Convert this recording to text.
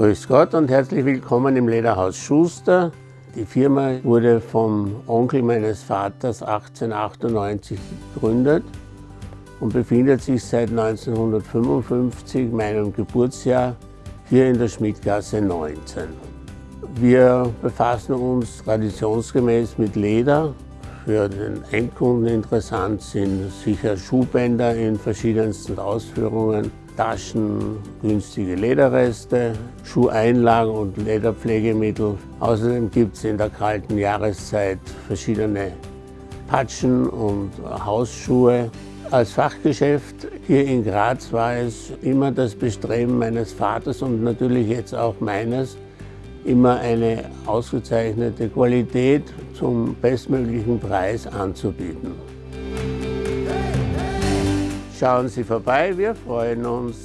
Grüß Gott und herzlich willkommen im Lederhaus Schuster. Die Firma wurde vom Onkel meines Vaters 1898 gegründet und befindet sich seit 1955, meinem Geburtsjahr, hier in der Schmidtgasse 19. Wir befassen uns traditionsgemäß mit Leder. Für den Endkunden interessant sind sicher Schuhbänder in verschiedensten Ausführungen, Taschen, günstige Lederreste, Schuheinlagen und Lederpflegemittel. Außerdem gibt es in der kalten Jahreszeit verschiedene Patschen und Hausschuhe. Als Fachgeschäft hier in Graz war es immer das Bestreben meines Vaters und natürlich jetzt auch meines, immer eine ausgezeichnete Qualität zum bestmöglichen Preis anzubieten. Schauen Sie vorbei, wir freuen uns.